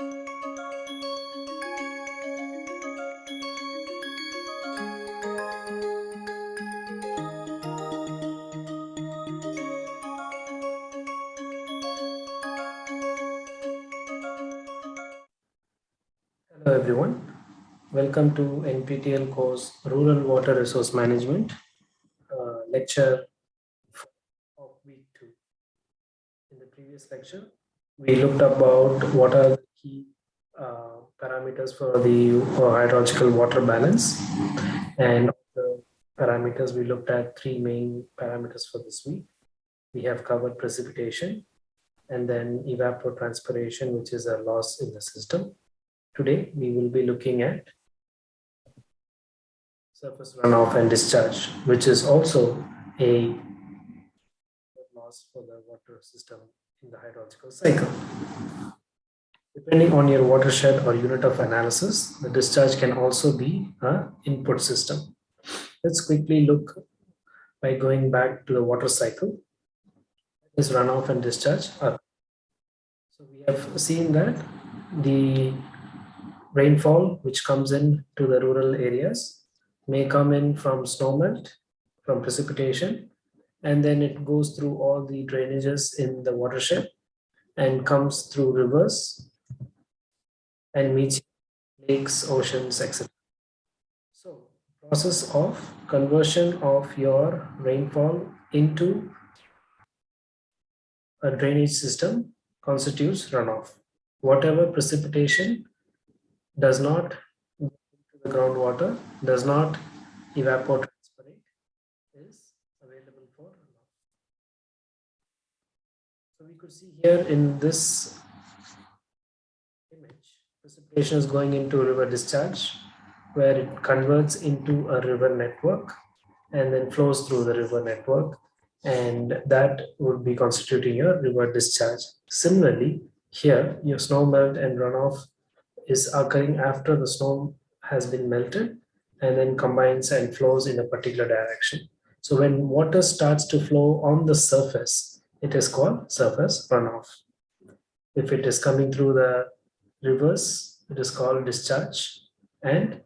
Hello everyone. Welcome to NPTEL course Rural Water Resource Management uh, lecture of week two. In the previous lecture, we looked about what are parameters for the hydrological water balance and the parameters we looked at three main parameters for this week. We have covered precipitation and then evapotranspiration, which is a loss in the system Today, we will be looking at surface runoff and discharge, which is also a loss for the water system in the hydrological cycle. Depending on your watershed or unit of analysis, the discharge can also be an input system. Let's quickly look by going back to the water cycle. Is runoff and discharge. So we have seen that the rainfall which comes in to the rural areas may come in from snowmelt, from precipitation, and then it goes through all the drainages in the watershed and comes through rivers and meets lakes, oceans, etc. So process of conversion of your rainfall into a drainage system constitutes runoff. Whatever precipitation does not go into the groundwater, does not evapotranspirate, is available for runoff. So we could see here in this precipitation is going into river discharge, where it converts into a river network and then flows through the river network and that would be constituting your river discharge. Similarly, here your snow melt and runoff is occurring after the snow has been melted and then combines and flows in a particular direction. So when water starts to flow on the surface, it is called surface runoff. If it is coming through the rivers, it is called discharge. And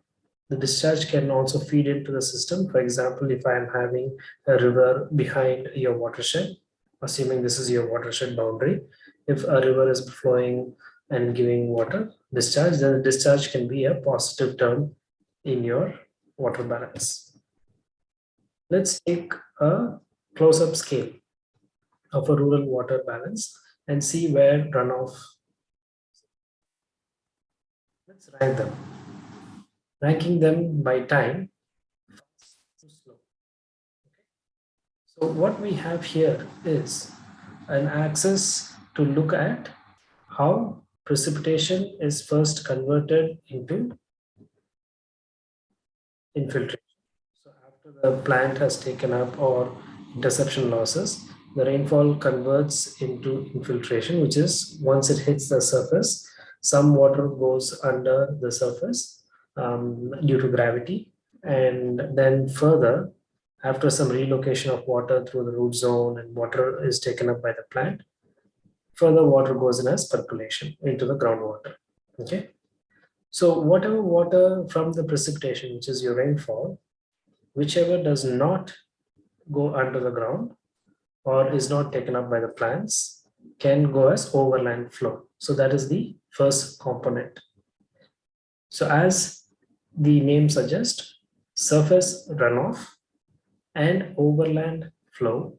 the discharge can also feed into the system. For example, if I am having a river behind your watershed, assuming this is your watershed boundary, if a river is flowing and giving water discharge, then the discharge can be a positive term in your water balance. Let's take a close-up scale of a rural water balance and see where runoff. Let's rank them. Ranking them by time. So what we have here is an axis to look at how precipitation is first converted into infiltration. So after the plant has taken up or interception losses, the rainfall converts into infiltration, which is once it hits the surface, some water goes under the surface um, due to gravity. And then further, after some relocation of water through the root zone and water is taken up by the plant, further water goes in as percolation into the groundwater. Okay. So whatever water from the precipitation, which is your rainfall, whichever does not go under the ground or is not taken up by the plants can go as overland flow. So that is the first component. So as the name suggests, surface runoff and overland flow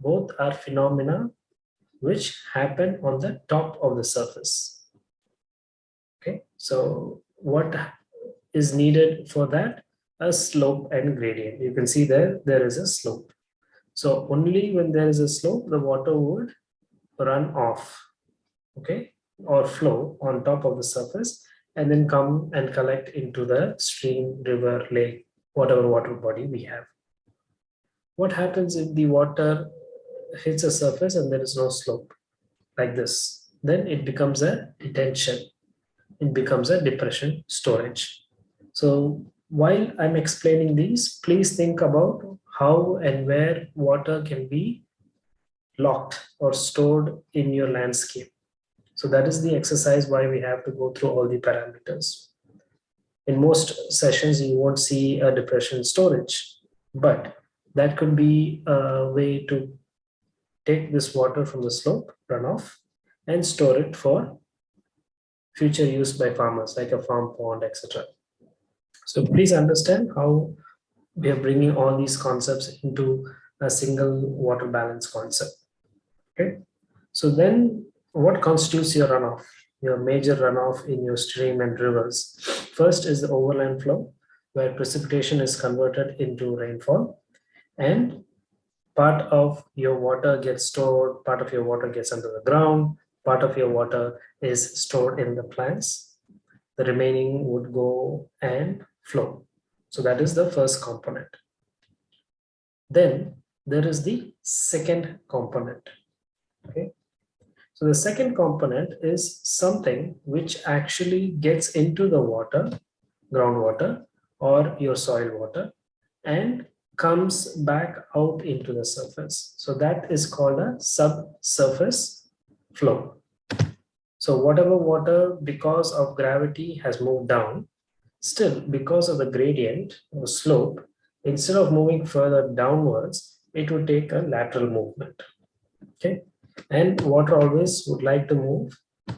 both are phenomena which happen on the top of the surface. Okay, so what is needed for that? A slope and gradient. You can see there, there is a slope. So only when there is a slope, the water would run off, okay, or flow on top of the surface and then come and collect into the stream, river, lake, whatever water body we have. What happens if the water hits a surface and there is no slope like this, then it becomes a detention. It becomes a depression storage. So while I'm explaining these, please think about how and where water can be locked or stored in your landscape. So that is the exercise why we have to go through all the parameters. In most sessions, you won't see a depression storage, but that could be a way to take this water from the slope runoff and store it for future use by farmers like a farm pond, etc. So please understand how we are bringing all these concepts into a single water balance concept. Okay, so then what constitutes your runoff? Your major runoff in your stream and rivers. First is the overland flow, where precipitation is converted into rainfall and part of your water gets stored, part of your water gets under the ground, part of your water is stored in the plants. The remaining would go and flow. So that is the first component. Then there is the second component. Okay. So the second component is something which actually gets into the water, groundwater or your soil water and comes back out into the surface. So that is called a subsurface flow. So whatever water because of gravity has moved down, still because of the gradient or slope, instead of moving further downwards, it would take a lateral movement. Okay. And water always would like to move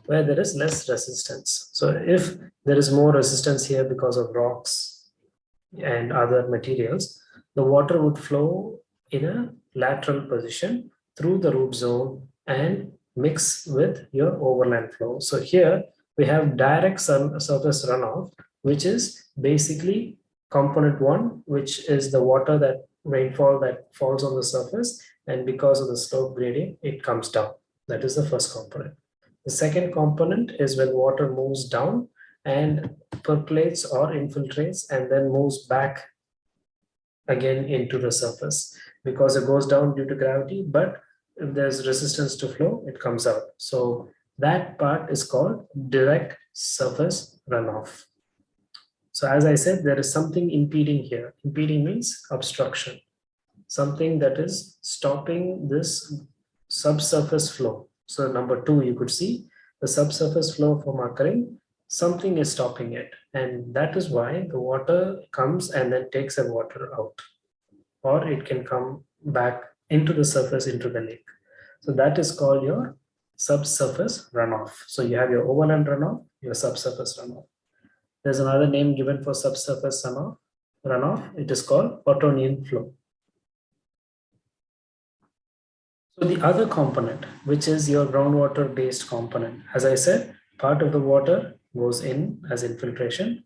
where there is less resistance. So if there is more resistance here because of rocks and other materials, the water would flow in a lateral position through the root zone and mix with your overland flow. So here we have direct surface runoff, which is basically component one, which is the water that rainfall that falls on the surface. And because of the slope gradient, it comes down. That is the first component. The second component is when water moves down and percolates or infiltrates and then moves back again into the surface because it goes down due to gravity, but if there's resistance to flow, it comes out. So that part is called direct surface runoff. So as I said, there is something impeding here. Impeding means obstruction, something that is stopping this subsurface flow. So number two, you could see the subsurface flow from occurring something is stopping it. And that is why the water comes and then takes the water out. Or it can come back into the surface into the lake. So that is called your subsurface runoff. So you have your overland runoff your subsurface runoff there's another name given for subsurface runoff it is called Hortonian flow so the other component which is your groundwater based component as i said part of the water goes in as infiltration.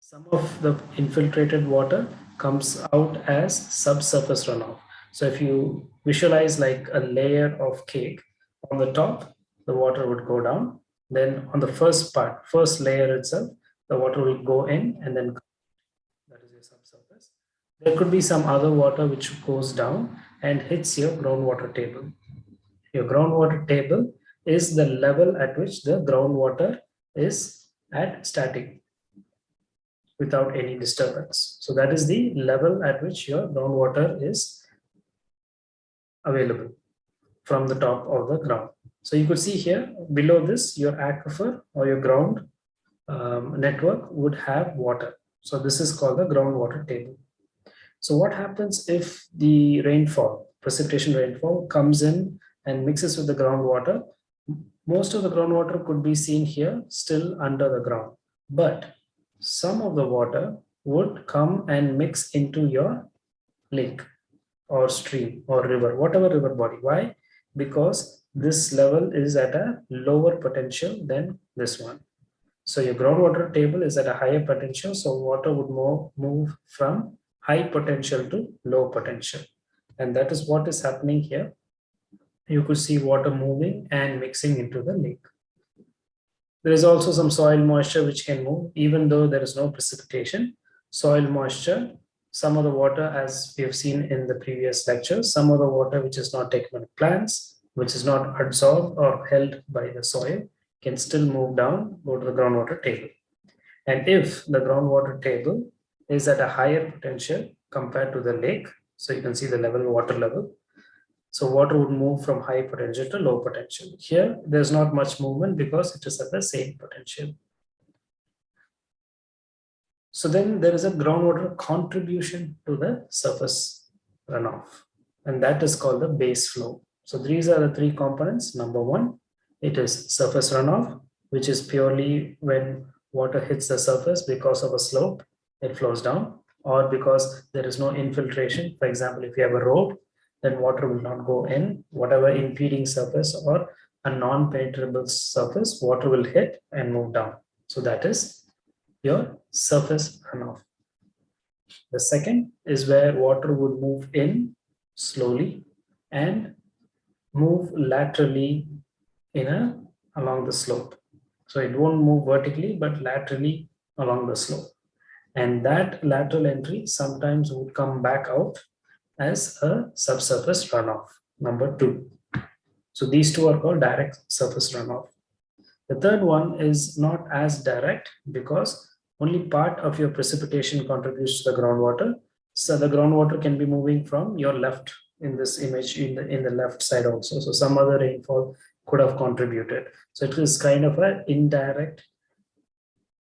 Some of the infiltrated water comes out as subsurface runoff. So if you visualize like a layer of cake on the top, the water would go down. Then on the first part, first layer itself, the water will go in and then that is your subsurface. There could be some other water which goes down and hits your groundwater table. Your groundwater table is the level at which the groundwater is at static without any disturbance. So that is the level at which your groundwater is available from the top of the ground. So you could see here below this, your aquifer or your ground um, network would have water. So this is called the groundwater table. So what happens if the rainfall, precipitation rainfall comes in and mixes with the groundwater most of the groundwater could be seen here still under the ground, but some of the water would come and mix into your lake or stream or river, whatever river body. Why? Because this level is at a lower potential than this one. So your groundwater table is at a higher potential, so water would move, from high potential to low potential. And that is what is happening here you could see water moving and mixing into the lake. There is also some soil moisture which can move even though there is no precipitation. Soil moisture, some of the water as we have seen in the previous lectures, some of the water which is not taken by plants, which is not absorbed or held by the soil can still move down, go to the groundwater table. And if the groundwater table is at a higher potential compared to the lake, so you can see the level water level, So water would move from high potential to low potential. Here, there's not much movement because it is at the same potential. So then there is a groundwater contribution to the surface runoff, and that is called the base flow. So these are the three components. Number one, it is surface runoff, which is purely when water hits the surface because of a slope, it flows down, or because there is no infiltration. For example, if you have a road, then water will not go in. Whatever impeding surface or a non-penetrable surface, water will hit and move down. So that is your surface runoff. The second is where water would move in slowly and move laterally in a along the slope. So it won't move vertically, but laterally along the slope. And that lateral entry sometimes would come back out as a subsurface runoff, number two. So these two are called direct surface runoff. The third one is not as direct because only part of your precipitation contributes to the groundwater. So the groundwater can be moving from your left in this image in the in the left side also. So some other rainfall could have contributed. So it is kind of an indirect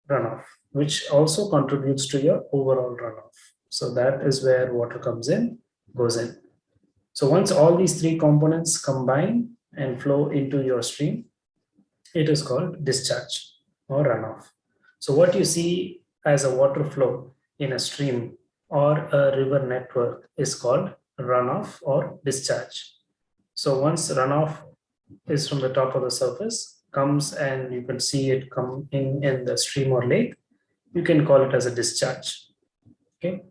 runoff, which also contributes to your overall runoff. So that is where water comes in, goes in. So once all these three components combine and flow into your stream, it is called discharge or runoff. So what you see as a water flow in a stream or a river network is called runoff or discharge. So once runoff is from the top of the surface, comes and you can see it come in in the stream or lake, you can call it as a discharge. Okay.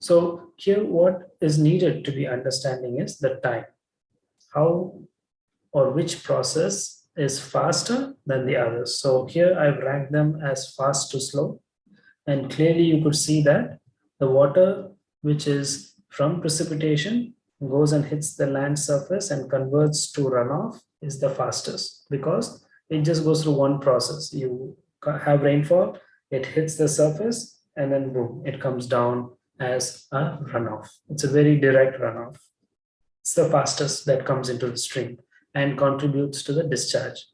So here what is needed to be understanding is the time. How or which process is faster than the others. So here I've ranked them as fast to slow. And clearly you could see that the water which is from precipitation goes and hits the land surface and converts to runoff is the fastest because it just goes through one process. You have rainfall, it hits the surface and then boom, it comes down as a runoff. It's a very direct runoff. It's the fastest that comes into the stream and contributes to the discharge.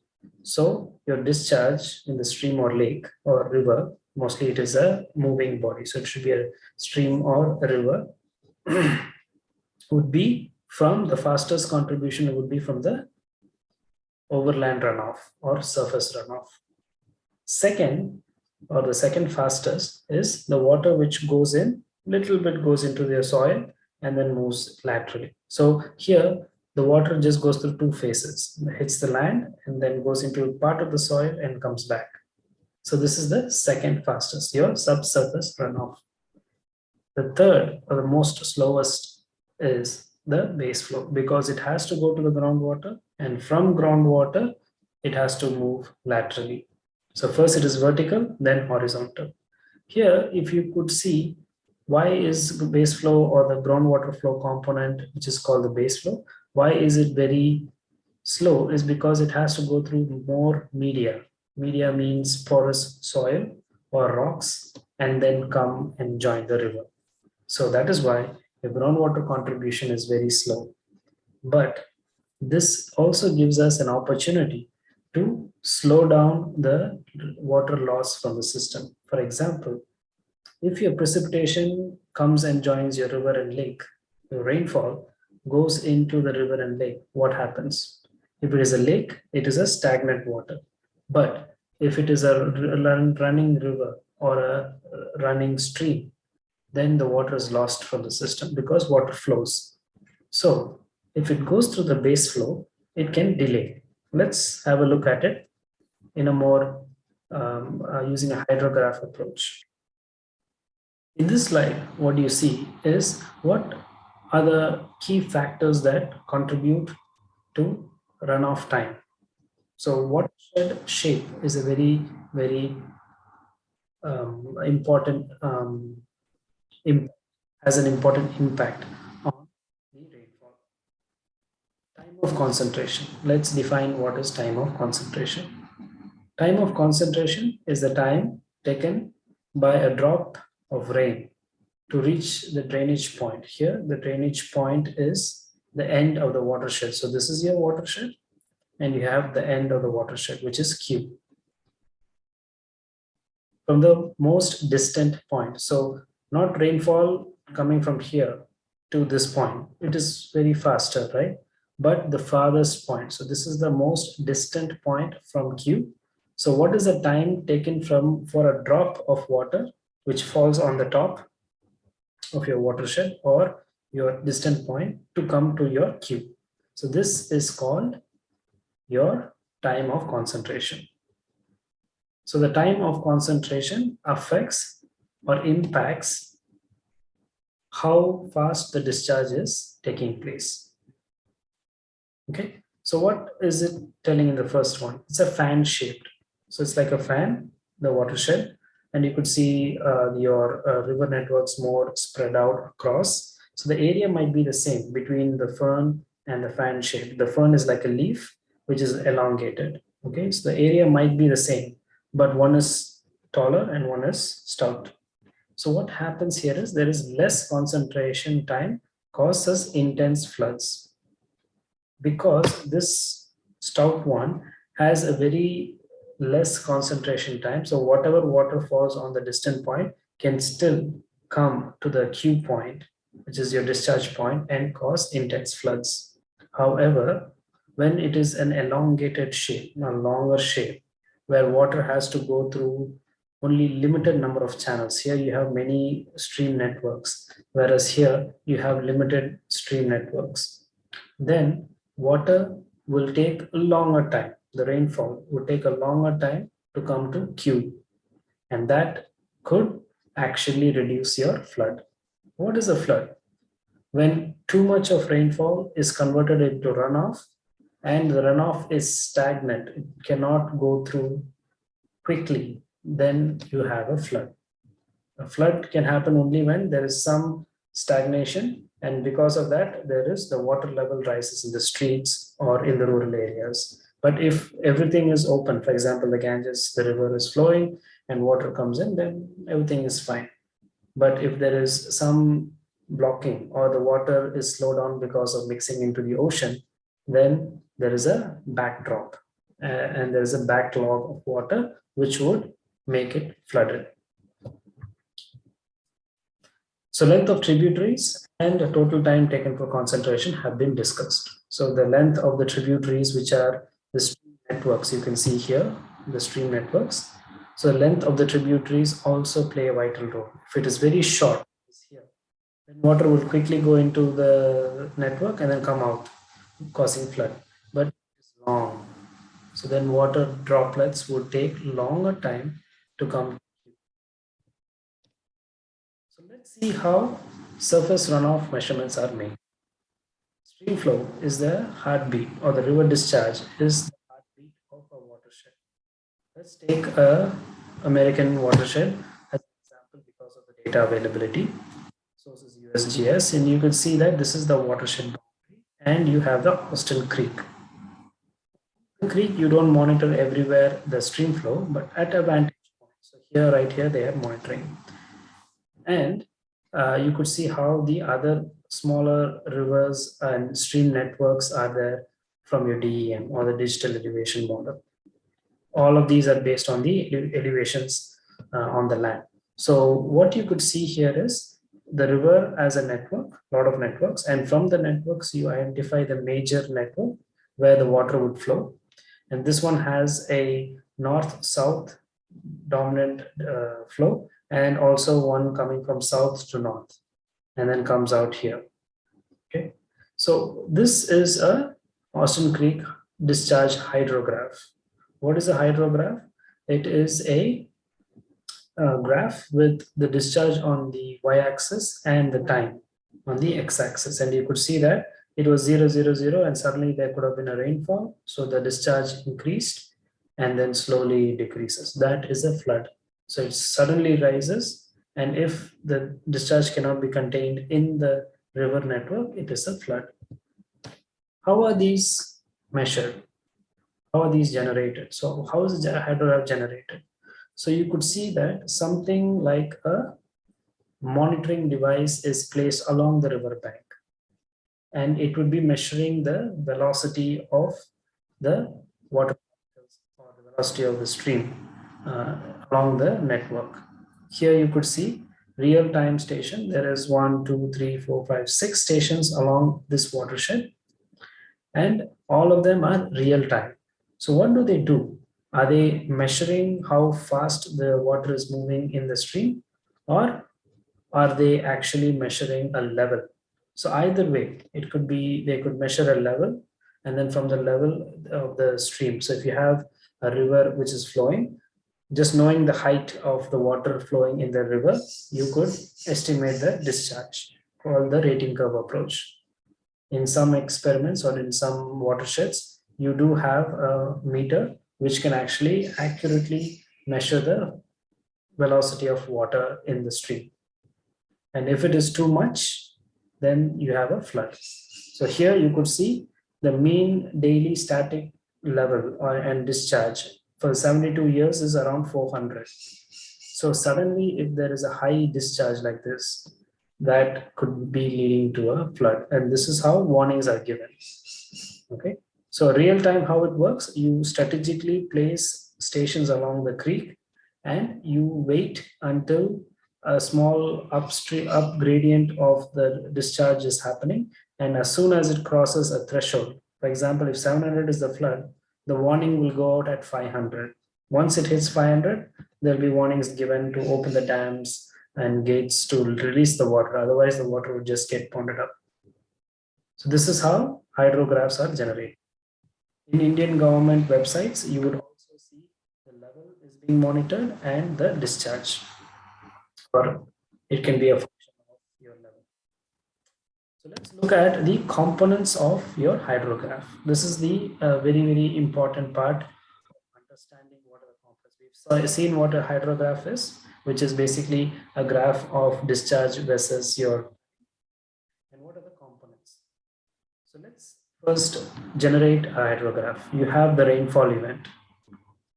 So your discharge in the stream or lake or river, mostly it is a moving body. So it should be a stream or a river would be from the fastest contribution would be from the overland runoff or surface runoff. Second, or the second fastest is the water which goes in, little bit goes into the soil and then moves laterally. So here the water just goes through two phases, it hits the land and then goes into part of the soil and comes back. So this is the second fastest, your subsurface runoff. The third or the most slowest is the base flow because it has to go to the groundwater and from groundwater, it has to move laterally. So first it is vertical, then horizontal. Here, if you could see, why is the base flow or the groundwater flow component, which is called the base flow, why is it very slow is because it has to go through more media. Media means porous soil or rocks and then come and join the river. So that is why the groundwater contribution is very slow. But this also gives us an opportunity to slow down the water loss from the system. For example, if your precipitation comes and joins your river and lake, your rainfall goes into the river and lake, what happens? If it is a lake, it is a stagnant water. But if it is a running river or a running stream, then the water is lost from the system because water flows. So if it goes through the base flow, it can delay. Let's have a look at it in a more um, uh, using a hydrograph approach. In this slide, what you see is what are the key factors that contribute to runoff time. So watershed shape is a very, very um, important, um, has an important impact on the rainfall. Time of concentration. Let's define what is time of concentration. Time of concentration is the time taken by a drop of rain to reach the drainage point. Here, the drainage point is the end of the watershed. So this is your watershed and you have the end of the watershed, which is Q. From the most distant point. So not rainfall coming from here to this point. It is very faster, right? But the farthest point. So this is the most distant point from Q. So what is the time taken from for a drop of water which falls on the top of your watershed or your distant point to come to your Q. So this is called your time of concentration. So the time of concentration affects or impacts how fast the discharge is taking place. Okay, so what is it telling in the first one? It's a fan shaped. So it's like a fan, the watershed, and you could see uh, your uh, river networks more spread out across. So the area might be the same between the fern and the fan shape. The fern is like a leaf, which is elongated. Okay, so the area might be the same, but one is taller and one is stout. So what happens here is there is less concentration time causes intense floods because this stout one has a very less concentration time. So whatever water falls on the distant point can still come to the Q point, which is your discharge point and cause intense floods. However, when it is an elongated shape, a longer shape, where water has to go through only limited number of channels. Here you have many stream networks, whereas here you have limited stream networks. Then water will take a longer time the rainfall would take a longer time to come to Q. And that could actually reduce your flood. What is a flood? When too much of rainfall is converted into runoff and the runoff is stagnant, it cannot go through quickly, then you have a flood. A flood can happen only when there is some stagnation and because of that there is the water level rises in the streets or in the rural areas but if everything is open, for example, the Ganges, the river is flowing and water comes in, then everything is fine. But if there is some blocking or the water is slowed down because of mixing into the ocean, then there is a backdrop uh, and there is a backlog of water which would make it flooded. So length of tributaries and the total time taken for concentration have been discussed. So the length of the tributaries which are the stream networks you can see here the stream networks so length of the tributaries also play a vital role if it is very short here then water will quickly go into the network and then come out causing flood but it's long so then water droplets would take longer time to come so let's see how surface runoff measurements are made Stream flow is the heartbeat or the river discharge is the heartbeat of a watershed. Let's take a American watershed as an example because of the data availability. Source is USGS and you can see that this is the watershed boundary and you have the Austin Creek. Creek you don't monitor everywhere the stream flow but at a vantage here right here they are monitoring and uh, you could see how the other smaller rivers and stream networks are there from your DEM or the digital elevation model. All of these are based on the elevations uh, on the land. So what you could see here is the river as a network, a lot of networks, and from the networks you identify the major network where the water would flow. And this one has a north-south dominant uh, flow and also one coming from south to north and then comes out here. Okay, so this is a Austin Creek discharge hydrograph. What is a hydrograph? It is a, a graph with the discharge on the y-axis and the time on the x-axis. And you could see that it was 0, 0, 0, and suddenly there could have been a rainfall. So the discharge increased and then slowly decreases. That is a flood. So it suddenly rises and if the discharge cannot be contained in the river network, it is a flood. How are these measured? How are these generated? So how is the hydrograph generated? So you could see that something like a monitoring device is placed along the river bank. and it would be measuring the velocity of the water velocity of the stream uh, along the network. Here you could see real-time station. There is one, two, three, four, five, six stations along this watershed and all of them are real-time. So what do they do? Are they measuring how fast the water is moving in the stream or are they actually measuring a level? So either way, it could be, they could measure a level and then from the level of the stream. So if you have a river which is flowing, just knowing the height of the water flowing in the river, you could estimate the discharge called the rating curve approach. In some experiments or in some watersheds, you do have a meter which can actually accurately measure the velocity of water in the stream. And if it is too much, then you have a flood. So here you could see the mean daily static level uh, and discharge for 72 years is around 400. So suddenly if there is a high discharge like this, that could be leading to a flood. And this is how warnings are given. Okay. So real time, how it works, you strategically place stations along the creek and you wait until a small upstream up gradient of the discharge is happening. And as soon as it crosses a threshold, for example, if 700 is the flood, the warning will go out at 500. Once it hits 500, there'll be warnings given to open the dams and gates to release the water. Otherwise, the water would just get ponded up. So this is how hydrographs are generated. In Indian government websites, you would also see the level is being monitored and the discharge. Or it can be a function of your level. So let's look at the components of your hydrograph. This is the uh, very, very important part of understanding what are the components. We've seen what a hydrograph is, which is basically a graph of discharge versus your, and what are the components? So let's first generate a hydrograph. You have the rainfall event.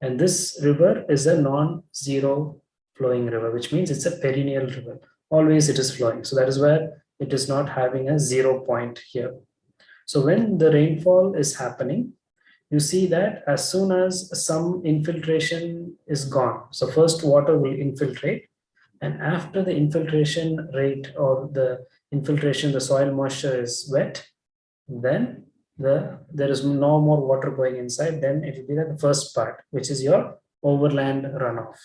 And this river is a non-zero flowing river, which means it's a perennial river. Always it is flowing. So that is where it is not having a zero point here. So when the rainfall is happening, you see that as soon as some infiltration is gone, so first water will infiltrate and after the infiltration rate or the infiltration, the soil moisture is wet, then the there is no more water going inside, then it will be the first part, which is your overland runoff.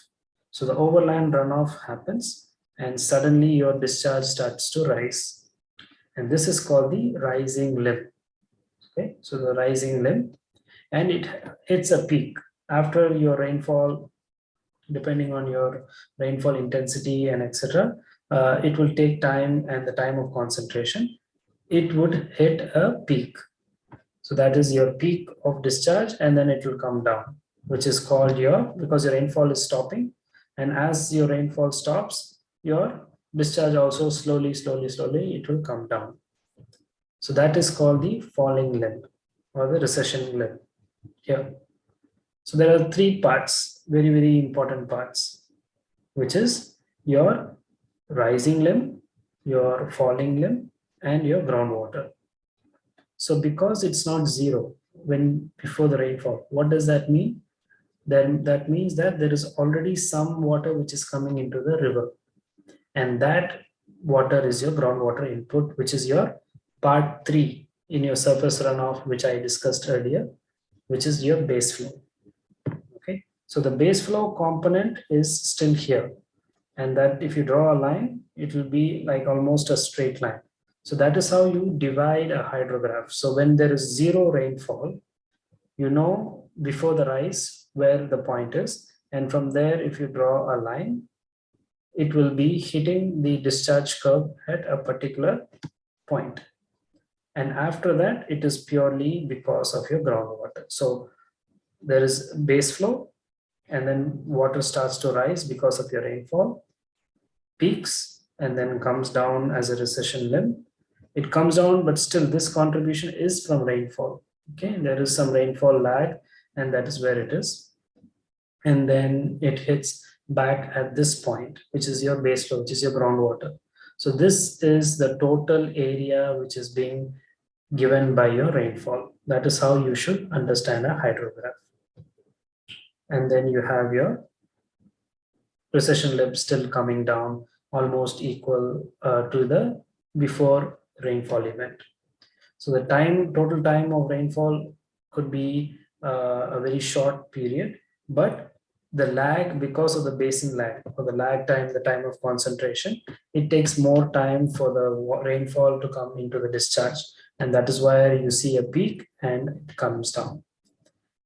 So the overland runoff happens and suddenly your discharge starts to rise. And this is called the rising limb. Okay, so the rising limb and it hits a peak after your rainfall, depending on your rainfall intensity and etc. Uh, it will take time and the time of concentration. It would hit a peak so that is your peak of discharge and then it will come down, which is called your, because your rainfall is stopping. And as your rainfall stops, your discharge also slowly, slowly, slowly, it will come down. So that is called the falling limb or the recession limb here. So there are three parts, very, very important parts, which is your rising limb, your falling limb, and your groundwater. So because it's not zero when before the rainfall, what does that mean? Then that means that there is already some water which is coming into the river. And that water is your groundwater input, which is your part three in your surface runoff, which I discussed earlier, which is your base flow. Okay, so the base flow component is still here. And that if you draw a line, it will be like almost a straight line. So that is how you divide a hydrograph. So when there is zero rainfall, you know before the rise where the point is. And from there, if you draw a line, it will be hitting the discharge curve at a particular point. And after that, it is purely because of your groundwater. So there is base flow and then water starts to rise because of your rainfall, peaks, and then comes down as a recession limb it comes down, but still this contribution is from rainfall. Okay, there is some rainfall lag and that is where it is. And then it hits back at this point, which is your base flow, which is your groundwater. So this is the total area which is being given by your rainfall. That is how you should understand a hydrograph. And then you have your recession limb still coming down almost equal uh, to the before rainfall event. So the time, total time of rainfall could be uh, a very short period, but the lag because of the basin lag or the lag time, the time of concentration, it takes more time for the rainfall to come into the discharge. And that is why you see a peak and it comes down.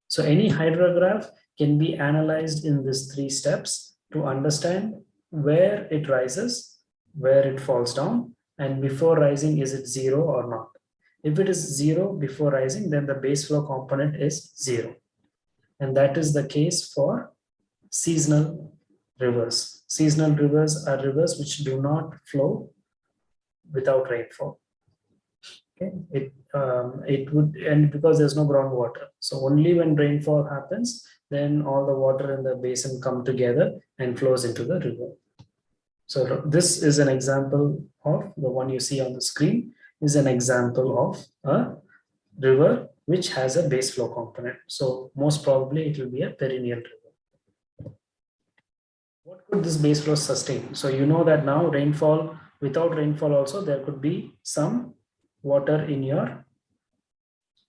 So any hydrograph can be analyzed in these three steps to understand where it rises, where it falls down, and before rising, is it zero or not? If it is zero before rising, then the base flow component is zero. And that is the case for seasonal rivers. Seasonal rivers are rivers which do not flow without rainfall. Okay, it um, it would and because there's no groundwater, so only when rainfall happens, then all the water in the basin come together and flows into the river. So this is an example of the one you see on the screen is an example of a river which has a base flow component. So most probably it will be a perennial river. What could this base flow sustain? So you know that now rainfall, without rainfall also there could be some water in your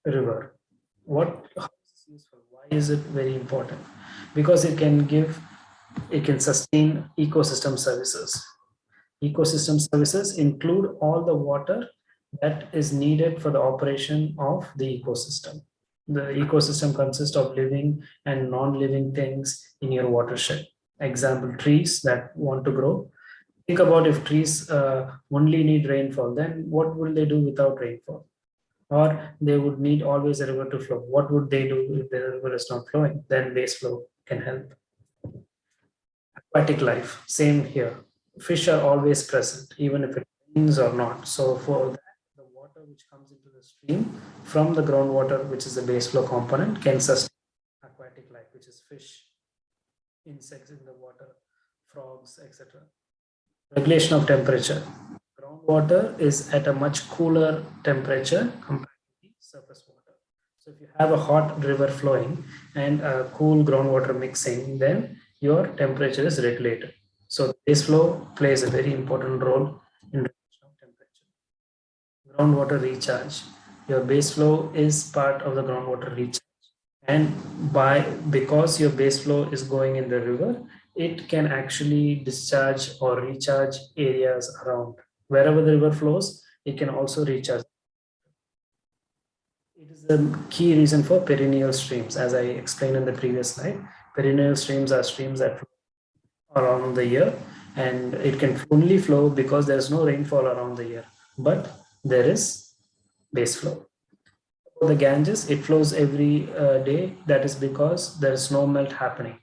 river. What? Why is it very important? Because it can give, it can sustain ecosystem services. Ecosystem services include all the water that is needed for the operation of the ecosystem. The ecosystem consists of living and non-living things in your watershed. Example, trees that want to grow. Think about if trees uh, only need rainfall, then what will they do without rainfall? Or they would need always a river to flow. What would they do if the river is not flowing? Then base flow can help. Aquatic life, same here. Fish are always present, even if it rains or not. So for that, the water which comes into the stream from the groundwater, which is the base flow component, can sustain aquatic life, which is fish, insects in the water, frogs, etc. Regulation of temperature. Groundwater is at a much cooler temperature compared to the surface water. So if you have a hot river flowing and a cool groundwater mixing, then your temperature is regulated. So base flow plays a very important role in regulation of temperature. groundwater recharge. Your base flow is part of the groundwater recharge. And by because your base flow is going in the river, it can actually discharge or recharge areas around. Wherever the river flows, it can also recharge. It is the key reason for perennial streams, as I explained in the previous slide. Perennial streams are streams that flow around the year and it can only flow because there's no rainfall around the year. But there is base flow. The Ganges, it flows every uh, day. That is because there's snow melt happening.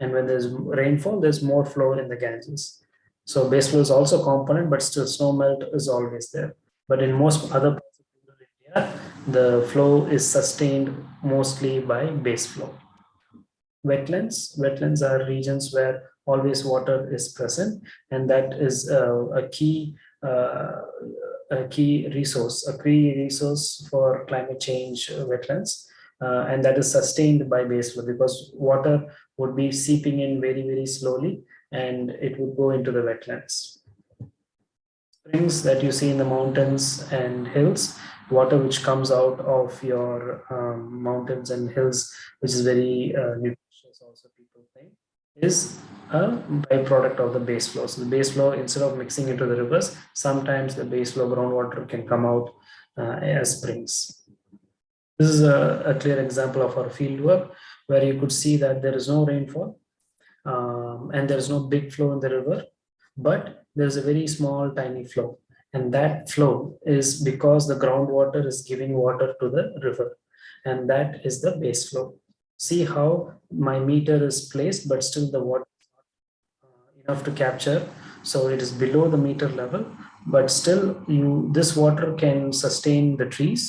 And when there's rainfall, there's more flow in the Ganges. So base flow is also component, but still snow melt is always there. But in most other parts of India, the flow is sustained mostly by base flow. Wetlands, wetlands are regions where always water is present, and that is uh, a key uh, a key resource, a key resource for climate change wetlands. Uh, and that is sustained by base flow because water would be seeping in very, very slowly and it would go into the wetlands. Springs that you see in the mountains and hills, water which comes out of your um, mountains and hills, which is very uh, nutritious also people think, is a byproduct of the base flow. So the base flow, instead of mixing into the rivers, sometimes the base flow groundwater can come out uh, as springs. This is a, a, clear example of our field work where you could see that there is no rainfall um, and there is no big flow in the river, but there is a very small tiny flow. And that flow is because the groundwater is giving water to the river. And that is the base flow see how my meter is placed, but still the water enough to capture. So it is below the meter level, but still you this water can sustain the trees,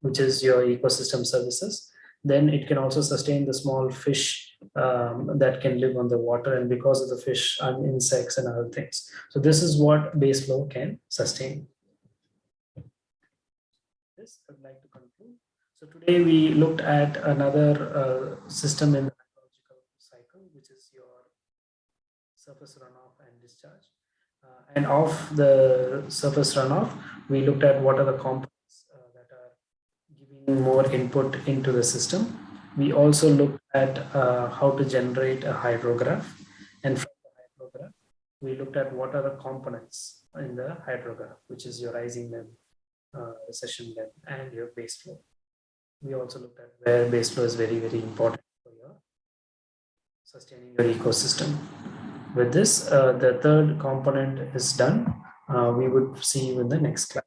which is your ecosystem services. Then it can also sustain the small fish um, that can live on the water and because of the fish and insects and other things. So this is what base flow can sustain. this, I'd like. So today we looked at another uh, system in the hydrological cycle, which is your surface runoff and discharge. Uh, and of the surface runoff, we looked at what are the components uh, that are giving more input into the system. We also looked at uh, how to generate a hydrograph. And from the hydrograph, we looked at what are the components in the hydrograph, which is your rising level, uh, recession and your base flow. We also looked at where base flow is very, very important for your sustaining your ecosystem. With this, uh, the third component is done. Uh, we would see you in the next class.